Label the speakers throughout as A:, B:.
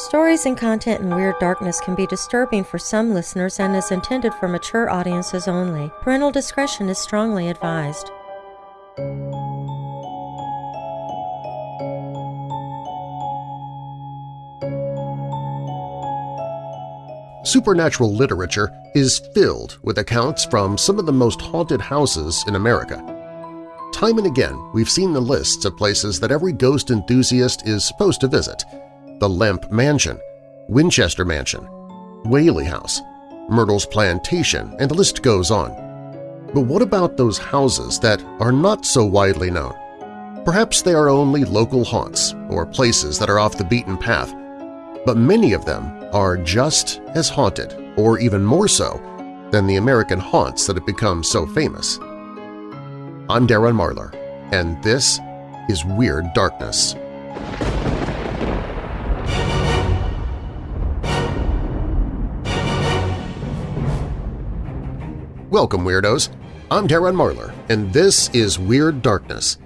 A: Stories and content in Weird Darkness can be disturbing for some listeners and is intended for mature audiences only. Parental discretion is strongly advised.
B: Supernatural literature is filled with accounts from some of the most haunted houses in America. Time and again, we've seen the lists of places that every ghost enthusiast is supposed to visit – the Lemp Mansion, Winchester Mansion, Whaley House, Myrtle's Plantation, and the list goes on. But what about those houses that are not so widely known? Perhaps they are only local haunts or places that are off the beaten path, but many of them are just as haunted, or even more so, than the American haunts that have become so famous. I'm Darren Marlar, and this is Weird Darkness. Welcome, Weirdos! I'm Darren Marlar, and this is Weird Darkness.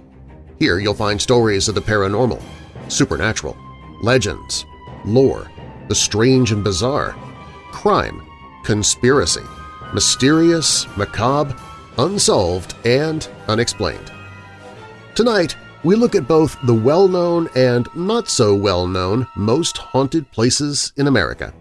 B: Here you'll find stories of the paranormal, supernatural, legends, lore, the strange and bizarre, crime, conspiracy, mysterious, macabre, unsolved, and unexplained. Tonight, we look at both the well-known and not-so-well-known most haunted places in America.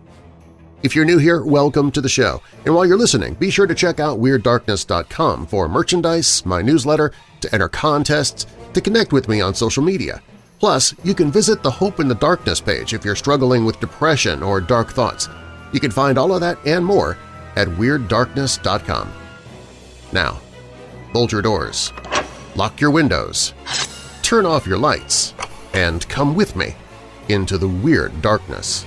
B: If you're new here, welcome to the show. And while you're listening, be sure to check out WeirdDarkness.com for merchandise, my newsletter, to enter contests, to connect with me on social media. Plus, you can visit the Hope in the Darkness page if you're struggling with depression or dark thoughts. You can find all of that and more at WeirdDarkness.com. Now, bolt your doors, lock your windows, turn off your lights, and come with me into the Weird Darkness.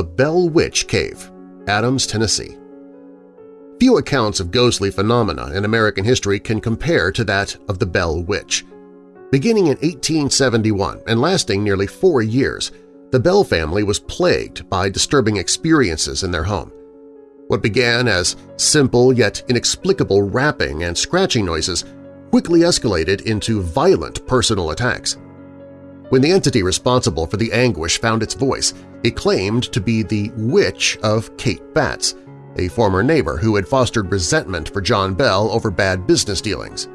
B: The Bell Witch Cave, Adams, Tennessee. Few accounts of ghostly phenomena in American history can compare to that of the Bell Witch. Beginning in 1871 and lasting nearly four years, the Bell family was plagued by disturbing experiences in their home. What began as simple yet inexplicable rapping and scratching noises quickly escalated into violent personal attacks. When the entity responsible for the anguish found its voice, it claimed to be the witch of Kate Batts, a former neighbor who had fostered resentment for John Bell over bad business dealings.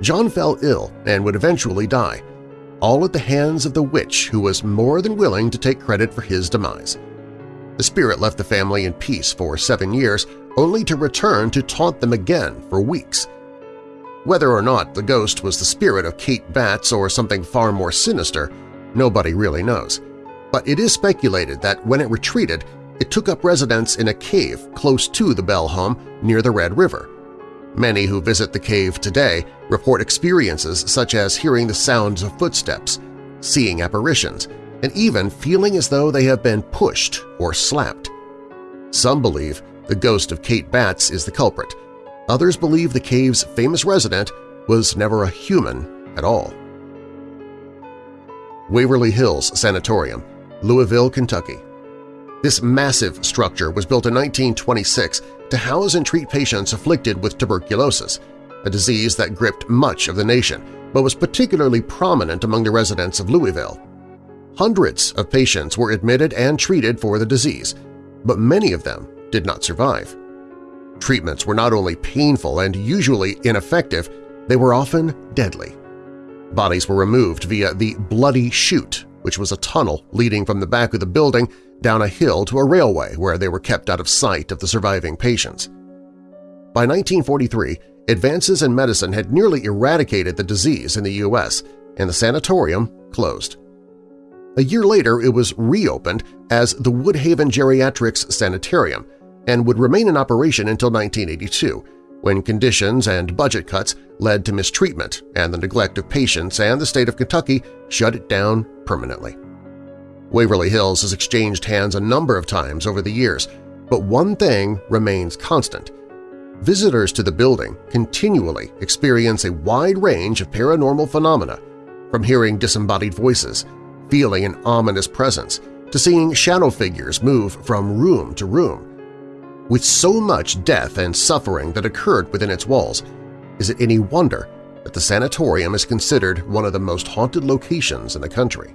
B: John fell ill and would eventually die, all at the hands of the witch who was more than willing to take credit for his demise. The spirit left the family in peace for seven years, only to return to taunt them again for weeks, whether or not the ghost was the spirit of Kate Batts or something far more sinister, nobody really knows. But it is speculated that when it retreated, it took up residence in a cave close to the Bell home near the Red River. Many who visit the cave today report experiences such as hearing the sounds of footsteps, seeing apparitions, and even feeling as though they have been pushed or slapped. Some believe the ghost of Kate Batts is the culprit, Others believe the cave's famous resident was never a human at all. Waverly Hills Sanatorium, Louisville, Kentucky. This massive structure was built in 1926 to house and treat patients afflicted with tuberculosis, a disease that gripped much of the nation but was particularly prominent among the residents of Louisville. Hundreds of patients were admitted and treated for the disease, but many of them did not survive. Treatments were not only painful and usually ineffective, they were often deadly. Bodies were removed via the Bloody Chute, which was a tunnel leading from the back of the building down a hill to a railway where they were kept out of sight of the surviving patients. By 1943, advances in medicine had nearly eradicated the disease in the U.S., and the sanatorium closed. A year later, it was reopened as the Woodhaven Geriatrics Sanitarium, and would remain in operation until 1982, when conditions and budget cuts led to mistreatment and the neglect of patients and the state of Kentucky shut it down permanently. Waverly Hills has exchanged hands a number of times over the years, but one thing remains constant. Visitors to the building continually experience a wide range of paranormal phenomena, from hearing disembodied voices, feeling an ominous presence to seeing shadow figures move from room to room. With so much death and suffering that occurred within its walls, is it any wonder that the sanatorium is considered one of the most haunted locations in the country?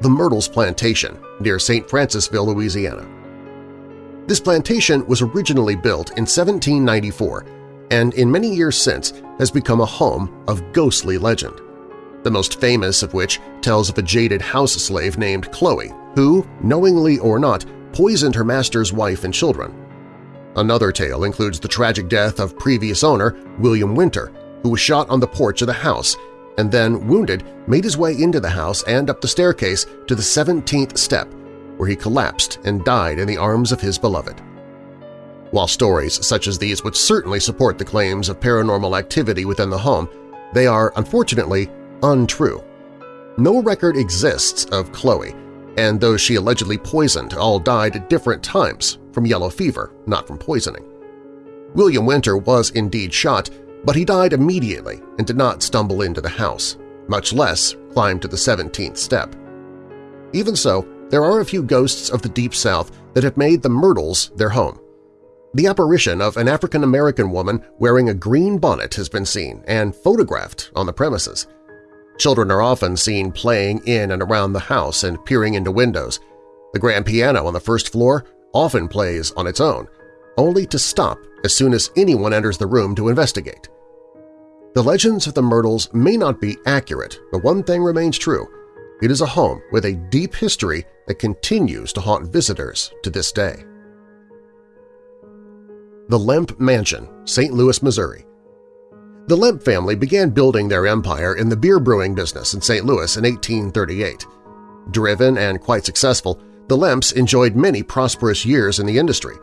B: The Myrtles Plantation near St. Francisville, Louisiana. This plantation was originally built in 1794 and in many years since has become a home of ghostly legend, the most famous of which tells of a jaded house slave named Chloe who, knowingly or not, poisoned her master's wife and children. Another tale includes the tragic death of previous owner William Winter, who was shot on the porch of the house and then, wounded, made his way into the house and up the staircase to the 17th step, where he collapsed and died in the arms of his beloved. While stories such as these would certainly support the claims of paranormal activity within the home, they are, unfortunately, untrue. No record exists of Chloe, and those she allegedly poisoned all died at different times from yellow fever, not from poisoning. William Winter was indeed shot, but he died immediately and did not stumble into the house, much less climb to the 17th step. Even so, there are a few ghosts of the Deep South that have made the Myrtles their home. The apparition of an African-American woman wearing a green bonnet has been seen and photographed on the premises. Children are often seen playing in and around the house and peering into windows. The grand piano on the first floor often plays on its own, only to stop as soon as anyone enters the room to investigate. The legends of the Myrtles may not be accurate, but one thing remains true. It is a home with a deep history that continues to haunt visitors to this day. The Lemp Mansion, St. Louis, Missouri The Lemp family began building their empire in the beer brewing business in St. Louis in 1838. Driven and quite successful, the Lemps enjoyed many prosperous years in the industry,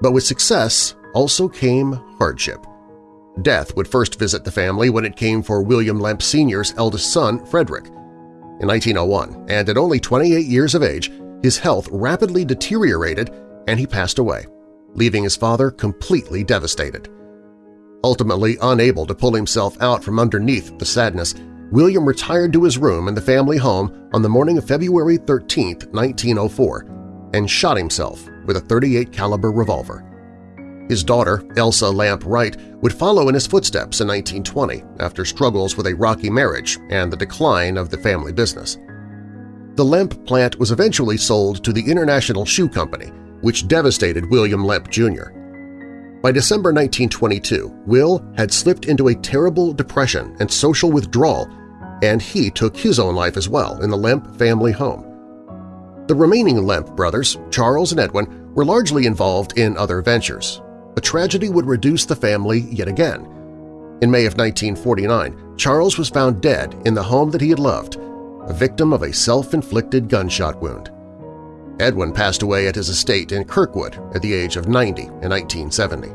B: but with success also came hardship. Death would first visit the family when it came for William Lemp Sr.'s eldest son, Frederick. In 1901, and at only 28 years of age, his health rapidly deteriorated and he passed away, leaving his father completely devastated. Ultimately unable to pull himself out from underneath the sadness, William retired to his room in the family home on the morning of February 13, 1904, and shot himself with a 38 caliber revolver. His daughter, Elsa Lemp Wright, would follow in his footsteps in 1920 after struggles with a rocky marriage and the decline of the family business. The Lemp plant was eventually sold to the International Shoe Company, which devastated William Lemp Jr. By December 1922, Will had slipped into a terrible depression and social withdrawal, and he took his own life as well in the Lemp family home. The remaining Lemp brothers, Charles and Edwin, were largely involved in other ventures, a tragedy would reduce the family yet again. In May of 1949, Charles was found dead in the home that he had loved, a victim of a self-inflicted gunshot wound. Edwin passed away at his estate in Kirkwood at the age of 90 in 1970.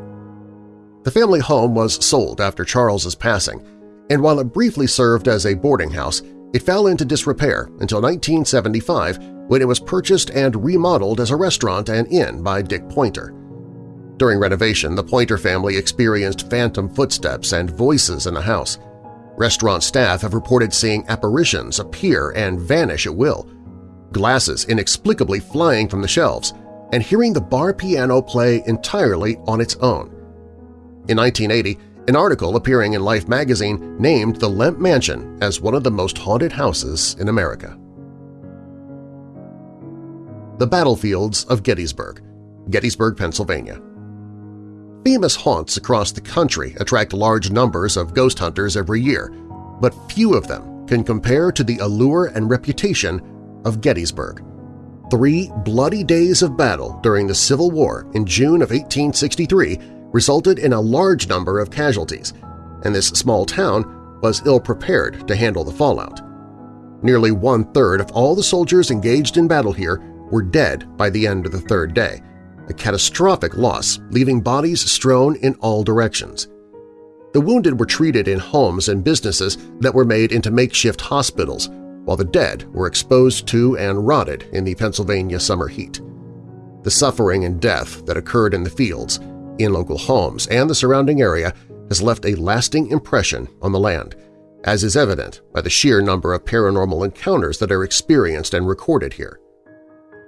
B: The family home was sold after Charles's passing, and while it briefly served as a boarding house, it fell into disrepair until 1975 when it was purchased and remodeled as a restaurant and inn by Dick Pointer. During renovation, the Pointer family experienced phantom footsteps and voices in the house. Restaurant staff have reported seeing apparitions appear and vanish at will, glasses inexplicably flying from the shelves, and hearing the bar piano play entirely on its own. In 1980, an article appearing in Life magazine named the Lemp Mansion as one of the most haunted houses in America. The Battlefields of Gettysburg, Gettysburg, Pennsylvania Famous haunts across the country attract large numbers of ghost hunters every year, but few of them can compare to the allure and reputation of Gettysburg. Three bloody days of battle during the Civil War in June of 1863 resulted in a large number of casualties, and this small town was ill-prepared to handle the fallout. Nearly one-third of all the soldiers engaged in battle here were dead by the end of the third day, a catastrophic loss, leaving bodies strewn in all directions. The wounded were treated in homes and businesses that were made into makeshift hospitals, while the dead were exposed to and rotted in the Pennsylvania summer heat. The suffering and death that occurred in the fields, in local homes, and the surrounding area has left a lasting impression on the land, as is evident by the sheer number of paranormal encounters that are experienced and recorded here.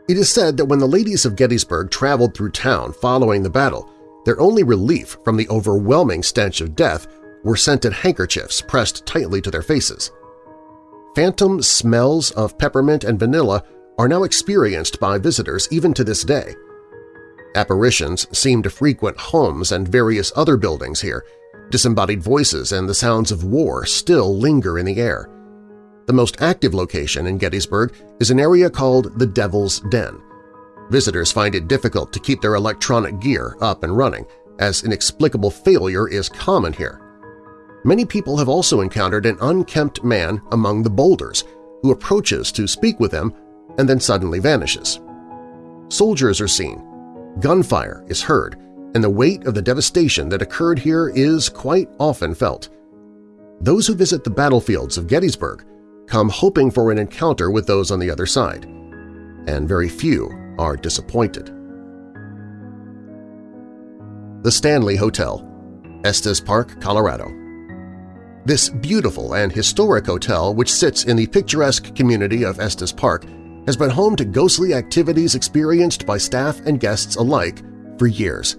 B: It is said that when the ladies of Gettysburg traveled through town following the battle, their only relief from the overwhelming stench of death were scented handkerchiefs pressed tightly to their faces. Phantom smells of peppermint and vanilla are now experienced by visitors even to this day. Apparitions seem to frequent homes and various other buildings here. Disembodied voices and the sounds of war still linger in the air. The most active location in Gettysburg is an area called the Devil's Den. Visitors find it difficult to keep their electronic gear up and running, as inexplicable failure is common here. Many people have also encountered an unkempt man among the boulders who approaches to speak with them and then suddenly vanishes. Soldiers are seen, gunfire is heard, and the weight of the devastation that occurred here is quite often felt. Those who visit the battlefields of Gettysburg come hoping for an encounter with those on the other side, and very few are disappointed. The Stanley Hotel, Estes Park, Colorado This beautiful and historic hotel, which sits in the picturesque community of Estes Park, has been home to ghostly activities experienced by staff and guests alike for years.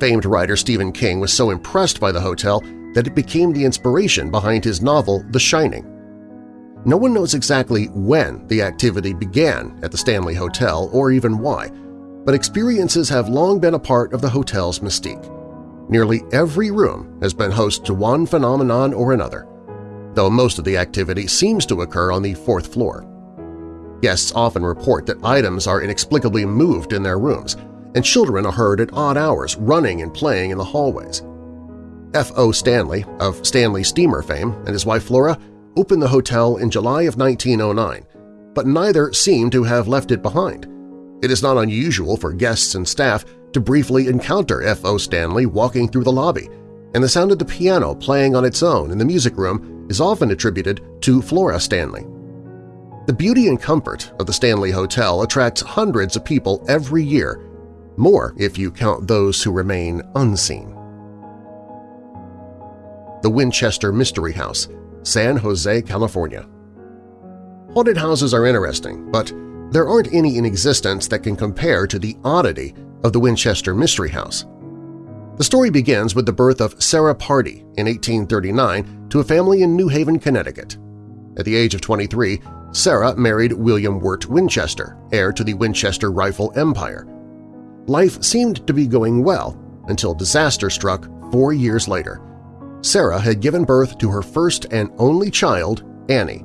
B: Famed writer Stephen King was so impressed by the hotel that it became the inspiration behind his novel The Shining. No one knows exactly when the activity began at the Stanley Hotel or even why, but experiences have long been a part of the hotel's mystique. Nearly every room has been host to one phenomenon or another, though most of the activity seems to occur on the fourth floor. Guests often report that items are inexplicably moved in their rooms, and children are heard at odd hours running and playing in the hallways. F.O. Stanley, of Stanley Steamer fame, and his wife Flora opened the hotel in July of 1909, but neither seem to have left it behind. It is not unusual for guests and staff to briefly encounter F.O. Stanley walking through the lobby, and the sound of the piano playing on its own in the music room is often attributed to Flora Stanley. The beauty and comfort of the Stanley Hotel attracts hundreds of people every year, more if you count those who remain unseen. The Winchester Mystery House San Jose, California. Haunted houses are interesting, but there aren't any in existence that can compare to the oddity of the Winchester Mystery House. The story begins with the birth of Sarah Pardee in 1839 to a family in New Haven, Connecticut. At the age of 23, Sarah married William Wirt Winchester, heir to the Winchester rifle empire. Life seemed to be going well until disaster struck four years later Sarah had given birth to her first and only child, Annie,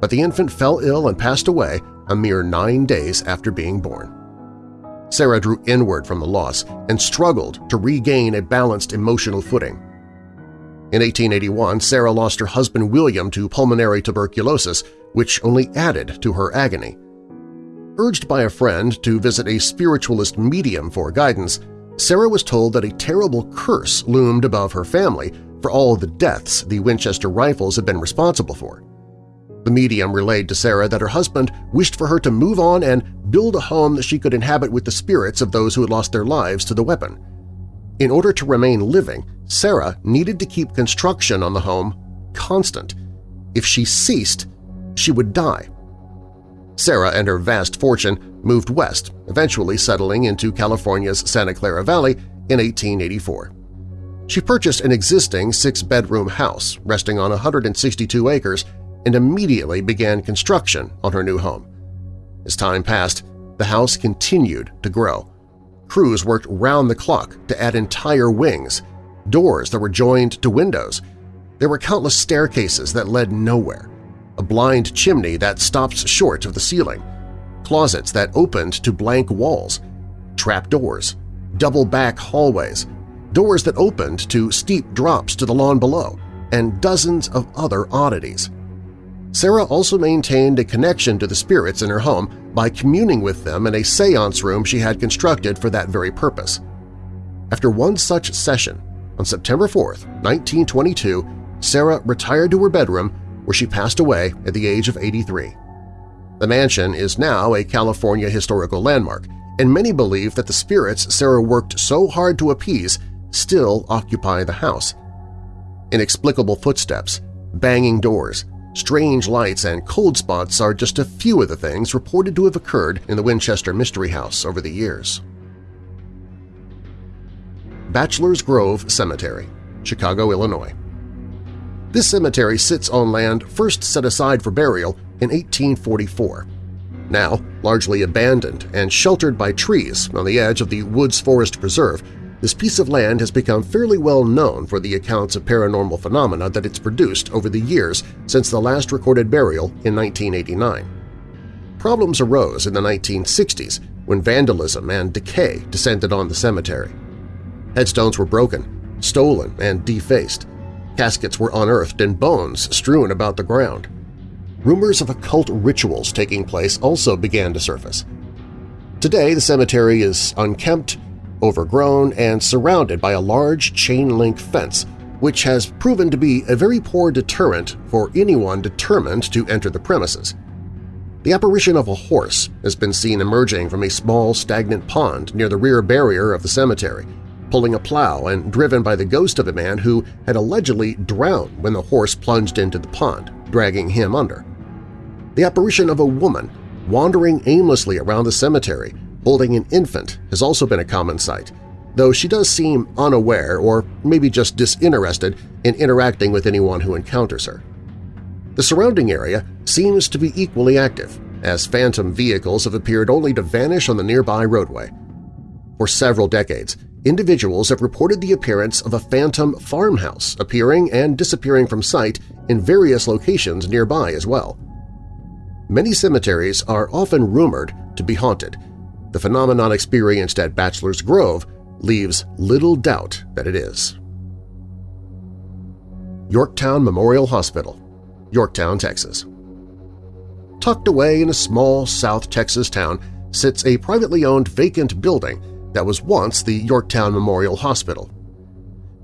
B: but the infant fell ill and passed away a mere nine days after being born. Sarah drew inward from the loss and struggled to regain a balanced emotional footing. In 1881, Sarah lost her husband William to pulmonary tuberculosis, which only added to her agony. Urged by a friend to visit a spiritualist medium for guidance, Sarah was told that a terrible curse loomed above her family for all the deaths the Winchester rifles had been responsible for. The medium relayed to Sarah that her husband wished for her to move on and build a home that she could inhabit with the spirits of those who had lost their lives to the weapon. In order to remain living, Sarah needed to keep construction on the home constant. If she ceased, she would die. Sarah and her vast fortune moved west, eventually settling into California's Santa Clara Valley in 1884. She purchased an existing six-bedroom house resting on 162 acres and immediately began construction on her new home. As time passed, the house continued to grow. Crews worked round the clock to add entire wings, doors that were joined to windows. There were countless staircases that led nowhere, a blind chimney that stopped short of the ceiling, closets that opened to blank walls, trapdoors, double-back hallways, doors that opened to steep drops to the lawn below, and dozens of other oddities. Sarah also maintained a connection to the spirits in her home by communing with them in a seance room she had constructed for that very purpose. After one such session, on September 4, 1922, Sarah retired to her bedroom where she passed away at the age of 83. The mansion is now a California historical landmark, and many believe that the spirits Sarah worked so hard to appease still occupy the house. Inexplicable footsteps, Banging doors, strange lights, and cold spots are just a few of the things reported to have occurred in the Winchester Mystery House over the years. Bachelor's Grove Cemetery, Chicago, Illinois. This cemetery sits on land first set aside for burial in 1844. Now largely abandoned and sheltered by trees on the edge of the Woods Forest Preserve, this piece of land has become fairly well known for the accounts of paranormal phenomena that it's produced over the years since the last recorded burial in 1989. Problems arose in the 1960s when vandalism and decay descended on the cemetery. Headstones were broken, stolen, and defaced. Caskets were unearthed and bones strewn about the ground. Rumors of occult rituals taking place also began to surface. Today, the cemetery is unkempt, overgrown, and surrounded by a large chain-link fence, which has proven to be a very poor deterrent for anyone determined to enter the premises. The apparition of a horse has been seen emerging from a small stagnant pond near the rear barrier of the cemetery, pulling a plow and driven by the ghost of a man who had allegedly drowned when the horse plunged into the pond, dragging him under. The apparition of a woman wandering aimlessly around the cemetery holding an infant has also been a common sight, though she does seem unaware or maybe just disinterested in interacting with anyone who encounters her. The surrounding area seems to be equally active, as phantom vehicles have appeared only to vanish on the nearby roadway. For several decades, individuals have reported the appearance of a phantom farmhouse appearing and disappearing from sight in various locations nearby as well. Many cemeteries are often rumored to be haunted, the phenomenon experienced at Bachelor's Grove leaves little doubt that it is. Yorktown Memorial Hospital, Yorktown, Texas. Tucked away in a small South Texas town sits a privately owned vacant building that was once the Yorktown Memorial Hospital.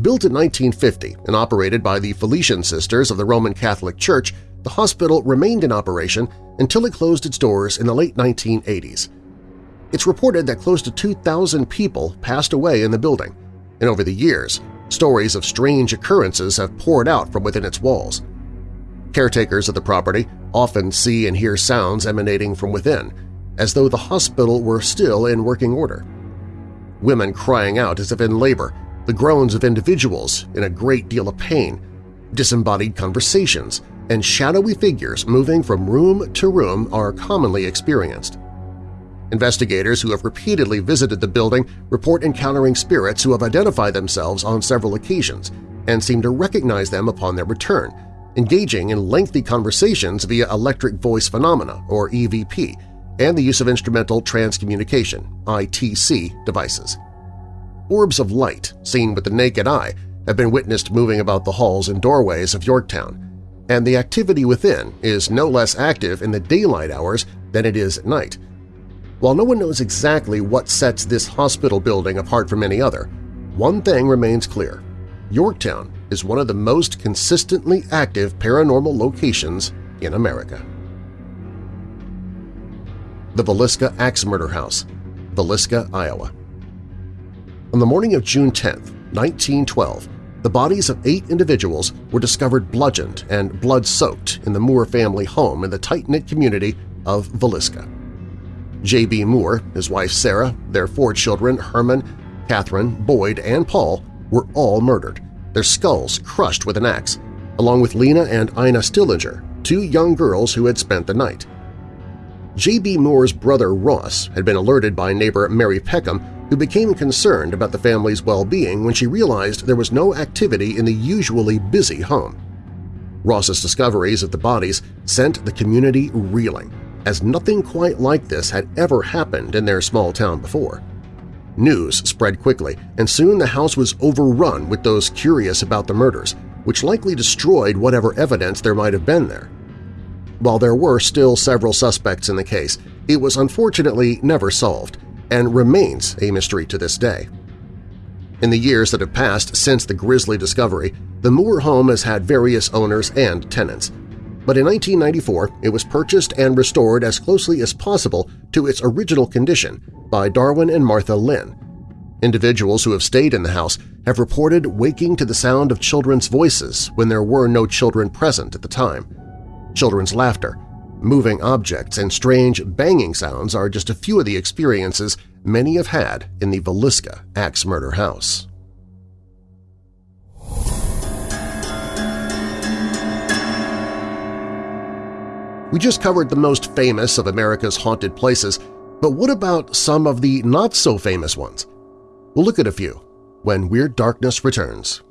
B: Built in 1950 and operated by the Felician Sisters of the Roman Catholic Church, the hospital remained in operation until it closed its doors in the late 1980s. It's reported that close to 2,000 people passed away in the building, and over the years, stories of strange occurrences have poured out from within its walls. Caretakers of the property often see and hear sounds emanating from within, as though the hospital were still in working order. Women crying out as if in labor, the groans of individuals in a great deal of pain, disembodied conversations, and shadowy figures moving from room to room are commonly experienced. Investigators who have repeatedly visited the building report encountering spirits who have identified themselves on several occasions and seem to recognize them upon their return, engaging in lengthy conversations via electric voice phenomena, or EVP, and the use of instrumental transcommunication ITC, devices. Orbs of light, seen with the naked eye, have been witnessed moving about the halls and doorways of Yorktown, and the activity within is no less active in the daylight hours than it is at night, while no one knows exactly what sets this hospital building apart from any other, one thing remains clear. Yorktown is one of the most consistently active paranormal locations in America. The Villisca Axe Murder House, Villisca, Iowa. On the morning of June 10, 1912, the bodies of eight individuals were discovered bludgeoned and blood-soaked in the Moore family home in the tight-knit community of Villisca. J.B. Moore, his wife Sarah, their four children Herman, Catherine, Boyd, and Paul were all murdered, their skulls crushed with an axe, along with Lena and Ina Stillinger, two young girls who had spent the night. J.B. Moore's brother Ross had been alerted by neighbor Mary Peckham, who became concerned about the family's well-being when she realized there was no activity in the usually busy home. Ross's discoveries of the bodies sent the community reeling, as nothing quite like this had ever happened in their small town before. News spread quickly, and soon the house was overrun with those curious about the murders, which likely destroyed whatever evidence there might have been there. While there were still several suspects in the case, it was unfortunately never solved and remains a mystery to this day. In the years that have passed since the grisly discovery, the Moore home has had various owners and tenants, but in 1994 it was purchased and restored as closely as possible to its original condition by Darwin and Martha Linn. Individuals who have stayed in the house have reported waking to the sound of children's voices when there were no children present at the time. Children's laughter, moving objects, and strange banging sounds are just a few of the experiences many have had in the Villisca axe murder house. We just covered the most famous of America's haunted places, but what about some of the not-so-famous ones? We'll look at a few when Weird Darkness returns.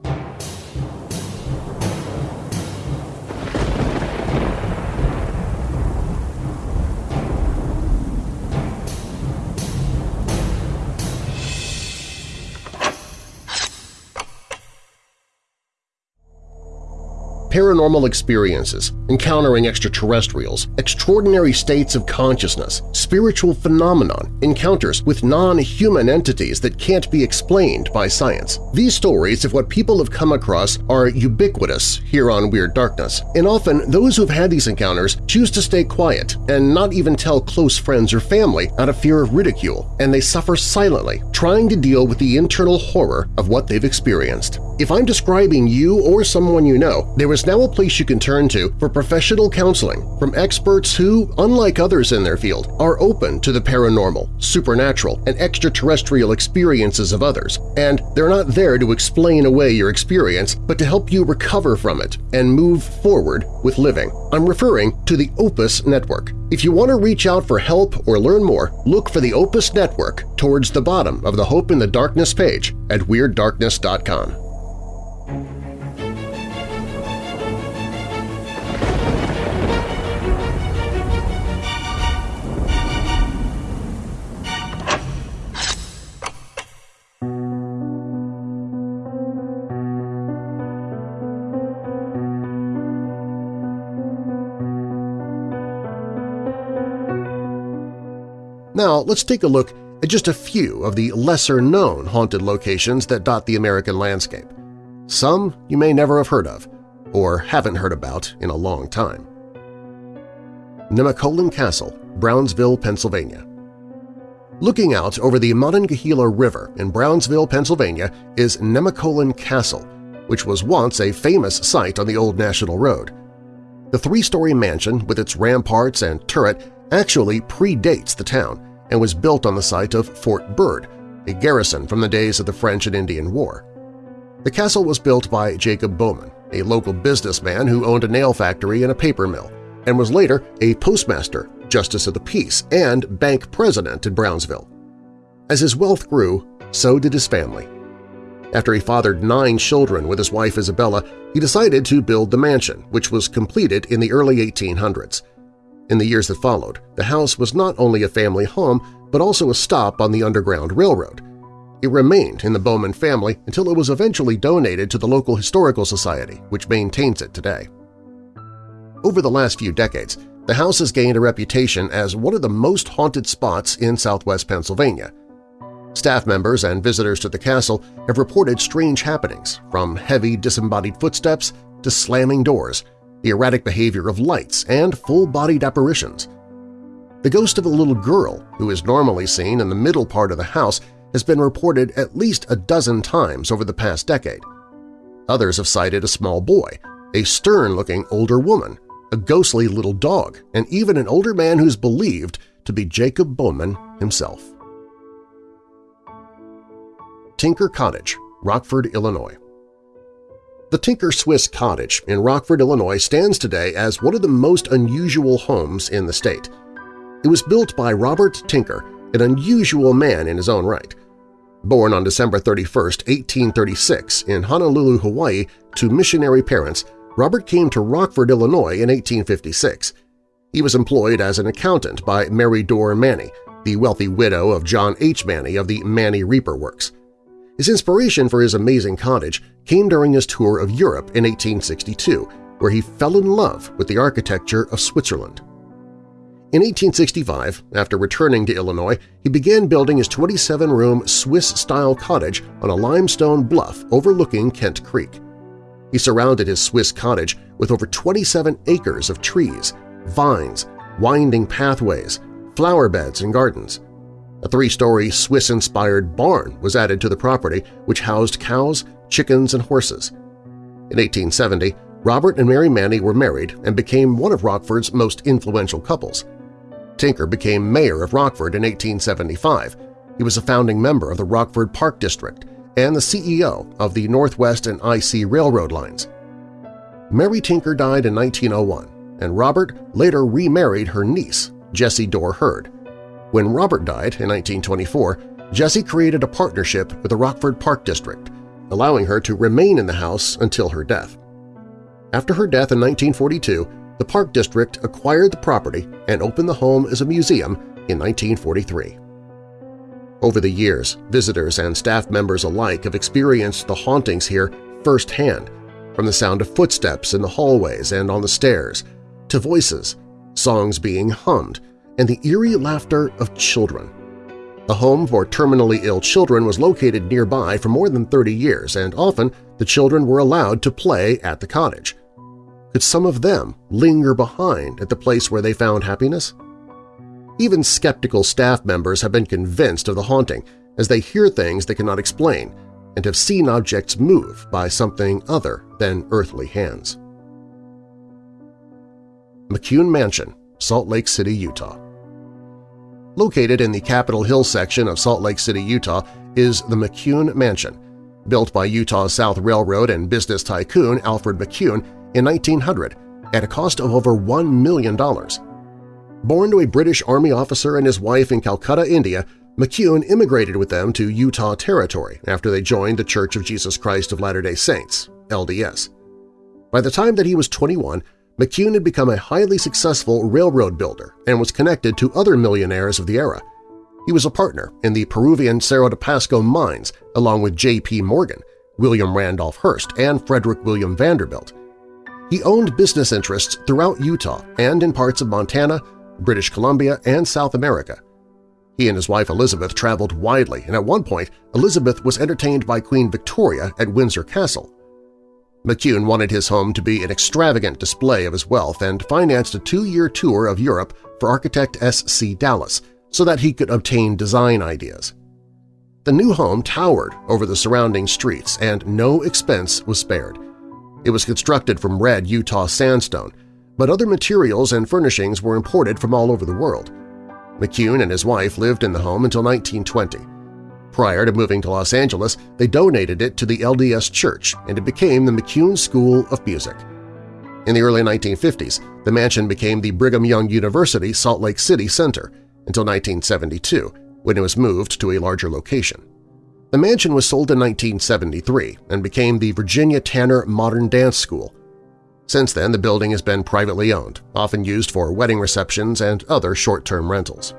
B: Paranormal experiences, encountering extraterrestrials, extraordinary states of consciousness, spiritual phenomenon, encounters with non-human entities that can't be explained by science. These stories of what people have come across are ubiquitous here on Weird Darkness, and often those who've had these encounters choose to stay quiet and not even tell close friends or family out of fear of ridicule, and they suffer silently, trying to deal with the internal horror of what they've experienced. If I'm describing you or someone you know, there is now a place you can turn to for professional counseling from experts who, unlike others in their field, are open to the paranormal, supernatural, and extraterrestrial experiences of others, and they're not there to explain away your experience but to help you recover from it and move forward with living. I'm referring to the Opus Network. If you want to reach out for help or learn more, look for the Opus Network towards the bottom of the Hope in the Darkness page at WeirdDarkness.com. Now let's take a look at just a few of the lesser-known haunted locations that dot the American landscape. Some you may never have heard of, or haven't heard about in a long time. Nemacolin Castle, Brownsville, Pennsylvania Looking out over the Monongahela River in Brownsville, Pennsylvania is Nemacolin Castle, which was once a famous site on the old National Road. The three-story mansion with its ramparts and turret actually predates the town and was built on the site of Fort Bird, a garrison from the days of the French and Indian War. The castle was built by Jacob Bowman, a local businessman who owned a nail factory and a paper mill, and was later a postmaster, justice of the peace, and bank president in Brownsville. As his wealth grew, so did his family. After he fathered nine children with his wife Isabella, he decided to build the mansion, which was completed in the early 1800s. In the years that followed, the house was not only a family home but also a stop on the Underground Railroad. It remained in the Bowman family until it was eventually donated to the local Historical Society, which maintains it today. Over the last few decades, the house has gained a reputation as one of the most haunted spots in southwest Pennsylvania. Staff members and visitors to the castle have reported strange happenings, from heavy disembodied footsteps to slamming doors, the erratic behavior of lights, and full-bodied apparitions. The ghost of a little girl, who is normally seen in the middle part of the house, has been reported at least a dozen times over the past decade. Others have cited a small boy, a stern-looking older woman, a ghostly little dog, and even an older man who's believed to be Jacob Bowman himself. Tinker Cottage, Rockford, Illinois the Tinker Swiss Cottage in Rockford, Illinois stands today as one of the most unusual homes in the state. It was built by Robert Tinker, an unusual man in his own right. Born on December 31, 1836 in Honolulu, Hawaii to missionary parents, Robert came to Rockford, Illinois in 1856. He was employed as an accountant by Mary Dorr Manny, the wealthy widow of John H. Manny of the Manny Reaper Works. His inspiration for his amazing cottage came during his tour of Europe in 1862, where he fell in love with the architecture of Switzerland. In 1865, after returning to Illinois, he began building his 27-room Swiss-style cottage on a limestone bluff overlooking Kent Creek. He surrounded his Swiss cottage with over 27 acres of trees, vines, winding pathways, flower beds, and gardens. A three-story Swiss-inspired barn was added to the property, which housed cows, chickens, and horses. In 1870, Robert and Mary Manny were married and became one of Rockford's most influential couples. Tinker became mayor of Rockford in 1875. He was a founding member of the Rockford Park District and the CEO of the Northwest and IC Railroad lines. Mary Tinker died in 1901, and Robert later remarried her niece, Jessie Dorr Hurd. When Robert died in 1924, Jessie created a partnership with the Rockford Park District, allowing her to remain in the house until her death. After her death in 1942, the Park District acquired the property and opened the home as a museum in 1943. Over the years, visitors and staff members alike have experienced the hauntings here firsthand, from the sound of footsteps in the hallways and on the stairs, to voices, songs being hummed, and the eerie laughter of children. A home for terminally ill children was located nearby for more than 30 years, and often the children were allowed to play at the cottage. Could some of them linger behind at the place where they found happiness? Even skeptical staff members have been convinced of the haunting as they hear things they cannot explain and have seen objects move by something other than earthly hands. McCune Mansion, Salt Lake City, Utah Located in the Capitol Hill section of Salt Lake City, Utah is the McCune Mansion, built by Utah South Railroad and business tycoon Alfred McCune in 1900 at a cost of over $1 million. Born to a British Army officer and his wife in Calcutta, India, McCune immigrated with them to Utah Territory after they joined the Church of Jesus Christ of Latter-day Saints, LDS. By the time that he was 21, McCune had become a highly successful railroad builder and was connected to other millionaires of the era. He was a partner in the Peruvian Cerro de Pasco mines along with J.P. Morgan, William Randolph Hearst, and Frederick William Vanderbilt. He owned business interests throughout Utah and in parts of Montana, British Columbia, and South America. He and his wife Elizabeth traveled widely, and at one point Elizabeth was entertained by Queen Victoria at Windsor Castle. McCune wanted his home to be an extravagant display of his wealth and financed a two-year tour of Europe for architect S.C. Dallas so that he could obtain design ideas. The new home towered over the surrounding streets and no expense was spared. It was constructed from red Utah sandstone, but other materials and furnishings were imported from all over the world. McCune and his wife lived in the home until 1920. Prior to moving to Los Angeles, they donated it to the LDS Church and it became the McCune School of Music. In the early 1950s, the mansion became the Brigham Young University Salt Lake City Center until 1972, when it was moved to a larger location. The mansion was sold in 1973 and became the Virginia Tanner Modern Dance School. Since then, the building has been privately owned, often used for wedding receptions and other short-term rentals.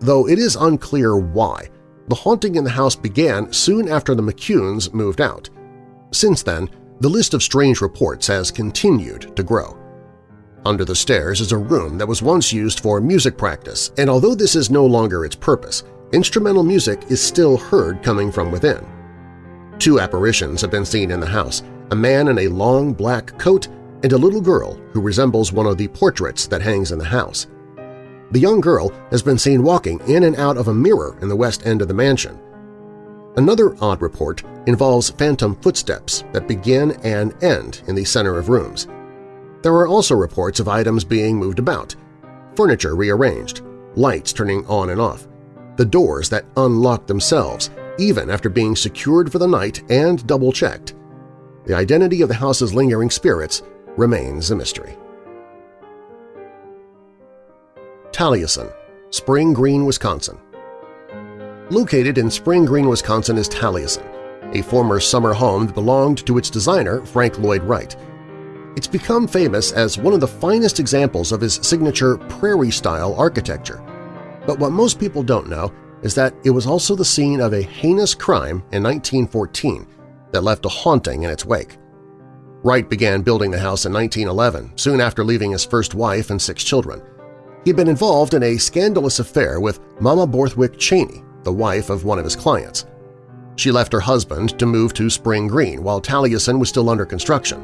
B: Though it is unclear why, the haunting in the house began soon after the McCunes moved out. Since then, the list of strange reports has continued to grow. Under the stairs is a room that was once used for music practice, and although this is no longer its purpose, instrumental music is still heard coming from within. Two apparitions have been seen in the house, a man in a long black coat and a little girl who resembles one of the portraits that hangs in the house. The young girl has been seen walking in and out of a mirror in the west end of the mansion. Another odd report involves phantom footsteps that begin and end in the center of rooms. There are also reports of items being moved about, furniture rearranged, lights turning on and off, the doors that unlock themselves even after being secured for the night and double-checked. The identity of the house's lingering spirits remains a mystery. Taliesin, Spring Green, Wisconsin Located in Spring Green, Wisconsin is Taliesin, a former summer home that belonged to its designer, Frank Lloyd Wright. It's become famous as one of the finest examples of his signature prairie-style architecture. But what most people don't know is that it was also the scene of a heinous crime in 1914 that left a haunting in its wake. Wright began building the house in 1911, soon after leaving his first wife and six children. He'd been involved in a scandalous affair with Mamah Borthwick Cheney, the wife of one of his clients. She left her husband to move to Spring Green while Taliesin was still under construction.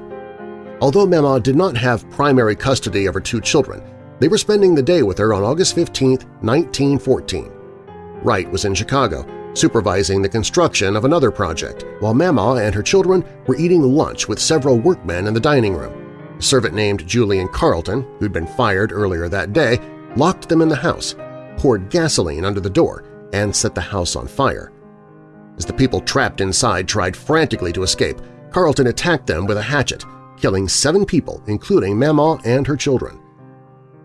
B: Although Mamah did not have primary custody of her two children, they were spending the day with her on August 15, 1914. Wright was in Chicago, supervising the construction of another project, while Mamah and her children were eating lunch with several workmen in the dining room. Servant named Julian Carlton, who'd been fired earlier that day, locked them in the house, poured gasoline under the door, and set the house on fire. As the people trapped inside tried frantically to escape, Carlton attacked them with a hatchet, killing seven people, including Mamah and her children.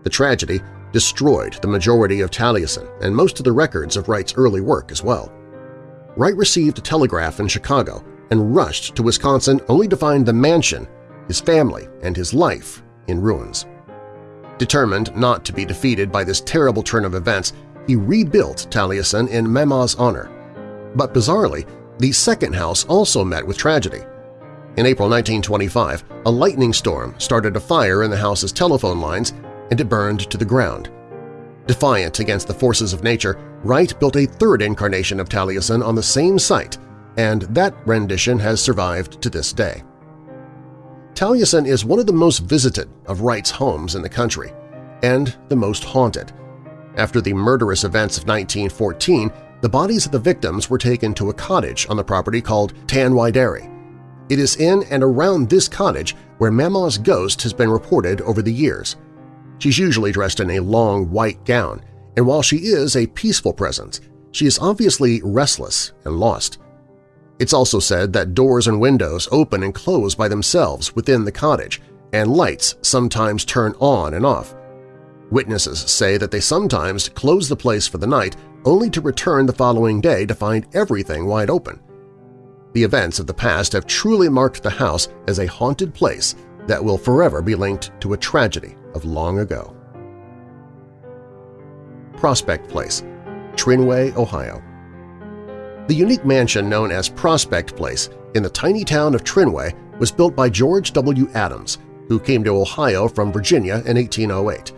B: The tragedy destroyed the majority of Taliesin and most of the records of Wright's early work as well. Wright received a telegraph in Chicago and rushed to Wisconsin only to find the mansion, his family, and his life in ruins. Determined not to be defeated by this terrible turn of events, he rebuilt Taliesin in Mamah's honor. But bizarrely, the second house also met with tragedy. In April 1925, a lightning storm started a fire in the house's telephone lines and it burned to the ground. Defiant against the forces of nature, Wright built a third incarnation of Taliesin on the same site, and that rendition has survived to this day. Taliesin is one of the most visited of Wright's homes in the country, and the most haunted. After the murderous events of 1914, the bodies of the victims were taken to a cottage on the property called Tan-y-deri. It is in and around this cottage where Mamah's ghost has been reported over the years. She's usually dressed in a long white gown, and while she is a peaceful presence, she is obviously restless and lost. It's also said that doors and windows open and close by themselves within the cottage, and lights sometimes turn on and off. Witnesses say that they sometimes close the place for the night only to return the following day to find everything wide open. The events of the past have truly marked the house as a haunted place that will forever be linked to a tragedy of long ago. Prospect Place, Trinway, Ohio The unique mansion known as Prospect Place in the tiny town of Trinway was built by George W. Adams, who came to Ohio from Virginia in 1808.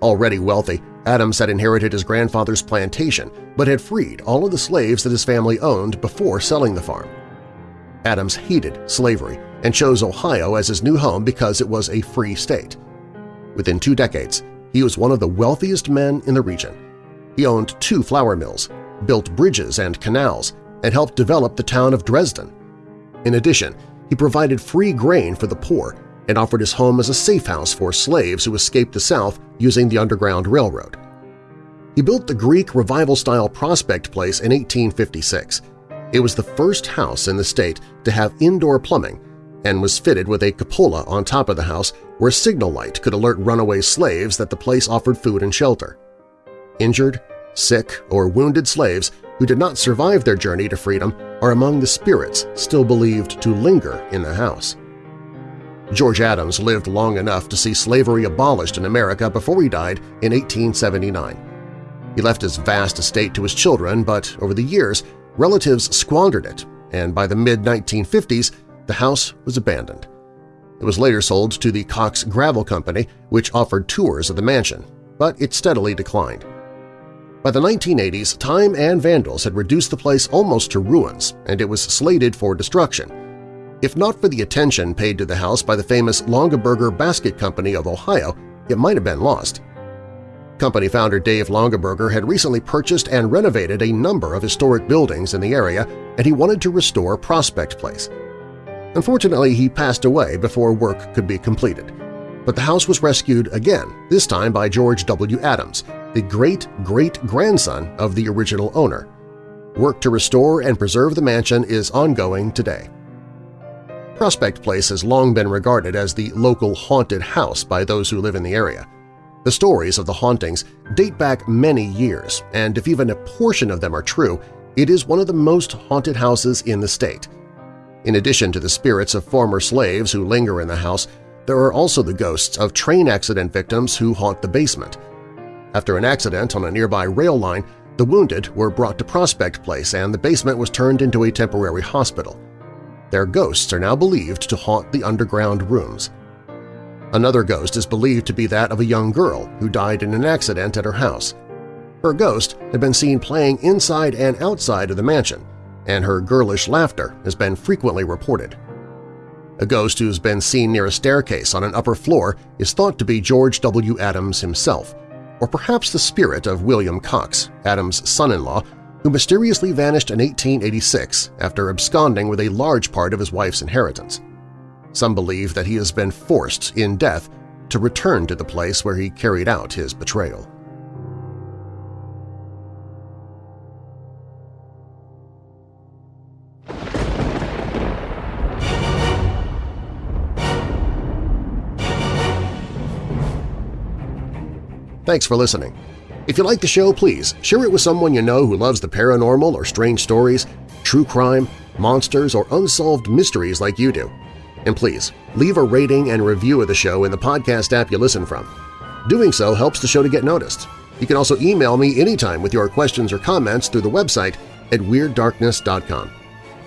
B: Already wealthy, Adams had inherited his grandfather's plantation but had freed all of the slaves that his family owned before selling the farm. Adams hated slavery and chose Ohio as his new home because it was a free state. Within two decades, he was one of the wealthiest men in the region. He owned two flour mills, built bridges and canals, and helped develop the town of Dresden. In addition, he provided free grain for the poor and offered his home as a safe house for slaves who escaped the South using the Underground Railroad. He built the Greek Revival-style Prospect Place in 1856. It was the first house in the state to have indoor plumbing and was fitted with a cupola on top of the house where a signal light could alert runaway slaves that the place offered food and shelter. Injured, sick, or wounded slaves who did not survive their journey to freedom are among the spirits still believed to linger in the house. George Adams lived long enough to see slavery abolished in America before he died in 1879. He left his vast estate to his children, but over the years, relatives squandered it, and by the mid-1950s, the house was abandoned. It was later sold to the Cox Gravel Company, which offered tours of the mansion, but it steadily declined. By the 1980s, time and vandals had reduced the place almost to ruins, and it was slated for destruction. If not for the attention paid to the house by the famous Longaberger Basket Company of Ohio, it might have been lost. Company founder Dave Longaberger had recently purchased and renovated a number of historic buildings in the area, and he wanted to restore Prospect Place. Unfortunately, he passed away before work could be completed. But the house was rescued again, this time by George W. Adams, the great-great-grandson of the original owner. Work to restore and preserve the mansion is ongoing today. Prospect Place has long been regarded as the local haunted house by those who live in the area. The stories of the hauntings date back many years, and if even a portion of them are true, it is one of the most haunted houses in the state – in addition to the spirits of former slaves who linger in the house, there are also the ghosts of train accident victims who haunt the basement. After an accident on a nearby rail line, the wounded were brought to Prospect Place and the basement was turned into a temporary hospital. Their ghosts are now believed to haunt the underground rooms. Another ghost is believed to be that of a young girl who died in an accident at her house. Her ghost had been seen playing inside and outside of the mansion, and her girlish laughter has been frequently reported. A ghost who's been seen near a staircase on an upper floor is thought to be George W. Adams himself, or perhaps the spirit of William Cox, Adams' son-in-law, who mysteriously vanished in 1886 after absconding with a large part of his wife's inheritance. Some believe that he has been forced, in death, to return to the place where he carried out his betrayal. Thanks for listening. If you like the show, please share it with someone you know who loves the paranormal or strange stories, true crime, monsters, or unsolved mysteries like you do. And please, leave a rating and review of the show in the podcast app you listen from. Doing so helps the show to get noticed. You can also email me anytime with your questions or comments through the website at WeirdDarkness.com.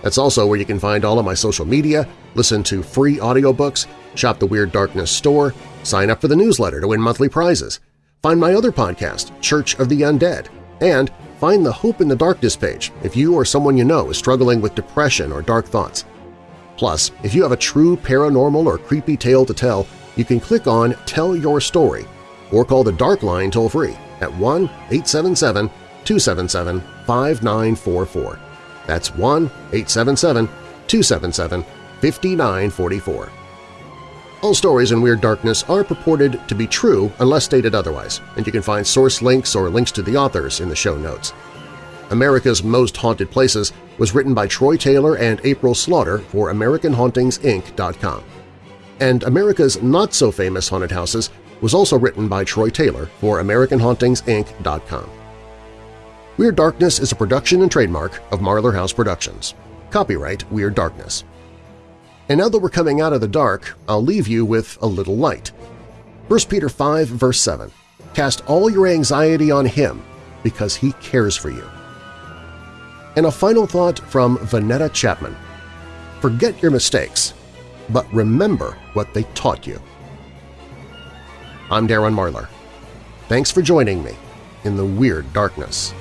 B: That's also where you can find all of my social media, listen to free audiobooks, shop the Weird Darkness store, sign up for the newsletter to win monthly prizes, find my other podcast, Church of the Undead, and find the Hope in the Darkness page if you or someone you know is struggling with depression or dark thoughts. Plus, if you have a true paranormal or creepy tale to tell, you can click on Tell Your Story or call the Dark Line toll-free at 1-877-277-5944. That's 1-877-277-5944. All stories in Weird Darkness are purported to be true unless stated otherwise, and you can find source links or links to the authors in the show notes. America's Most Haunted Places was written by Troy Taylor and April Slaughter for AmericanHauntingsInc.com. And America's Not-So-Famous Haunted Houses was also written by Troy Taylor for AmericanHauntingsInc.com. Weird Darkness is a production and trademark of Marlar House Productions. Copyright Weird Darkness. And now that we're coming out of the dark, I'll leave you with a little light. 1 Peter 5 verse 7, Cast all your anxiety on Him, because He cares for you. And a final thought from Vanetta Chapman. Forget your mistakes, but remember what they taught you. I'm Darren Marlar. Thanks for joining me in the Weird Darkness.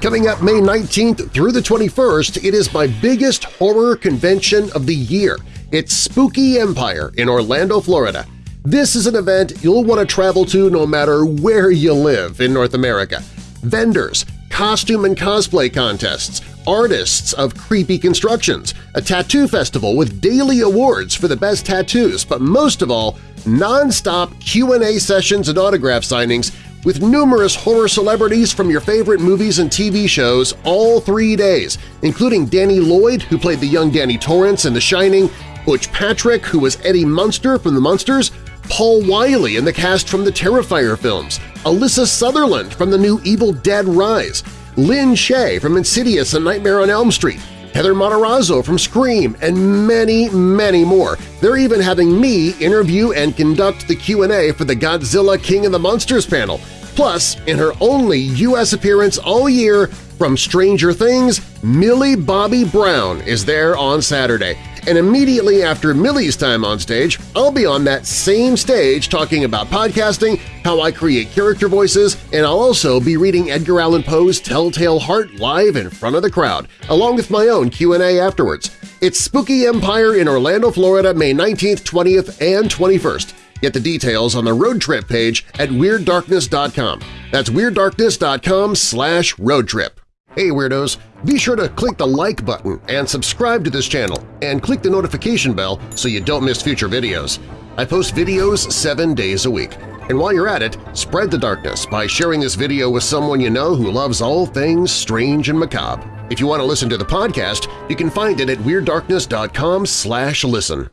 B: Coming up May 19th through the 21st, it is my biggest horror convention of the year. It's Spooky Empire in Orlando, Florida. This is an event you'll want to travel to no matter where you live in North America. Vendors, costume and cosplay contests, artists of creepy constructions, a tattoo festival with daily awards for the best tattoos, but most of all, non-stop Q&A sessions and autograph signings with numerous horror celebrities from your favorite movies and TV shows all three days, including Danny Lloyd, who played the young Danny Torrance in The Shining, Butch Patrick, who was Eddie Munster from The Munsters, Paul Wiley in the cast from the Terrifier films, Alyssa Sutherland from the new Evil Dead Rise, Lynn Shaye from Insidious and Nightmare on Elm Street, Heather Matarazzo from Scream, and many, many more. They're even having me interview and conduct the Q&A for the Godzilla King of the Monsters panel. Plus, in her only U.S. appearance all year from Stranger Things, Millie Bobby Brown is there on Saturday. And immediately after Millie's time on stage, I'll be on that same stage talking about podcasting, how I create character voices, and I'll also be reading Edgar Allan Poe's Telltale Heart live in front of the crowd, along with my own Q&A afterwards. It's Spooky Empire in Orlando, Florida, May 19th, 20th, and 21st. Get the details on the road trip page at WeirdDarkness.com. That's WeirdDarkness.com slash road trip. Hey Weirdos! Be sure to click the like button and subscribe to this channel, and click the notification bell so you don't miss future videos. I post videos seven days a week. And while you're at it, spread the darkness by sharing this video with someone you know who loves all things strange and macabre. If you want to listen to the podcast, you can find it at WeirdDarkness.com slash listen.